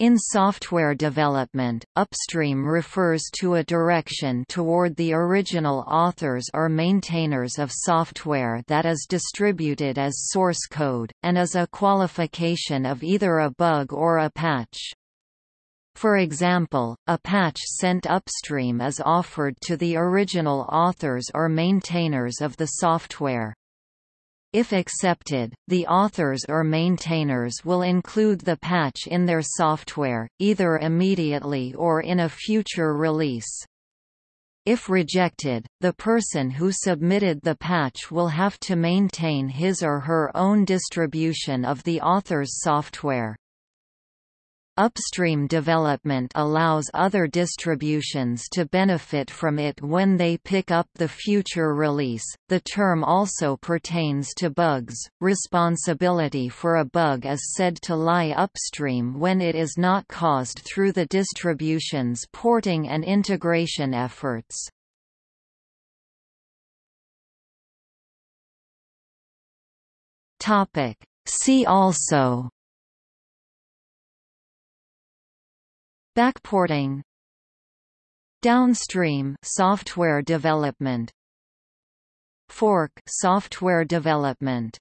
In software development, upstream refers to a direction toward the original authors or maintainers of software that is distributed as source code, and is a qualification of either a bug or a patch. For example, a patch sent upstream is offered to the original authors or maintainers of the software. If accepted, the authors or maintainers will include the patch in their software, either immediately or in a future release. If rejected, the person who submitted the patch will have to maintain his or her own distribution of the author's software. Upstream development allows other distributions to benefit from it when they pick up the future release. The term also pertains to bugs. Responsibility for a bug is said to lie upstream when it is not caused through the distribution's porting and integration efforts. Topic: See also Backporting Downstream software development Fork software development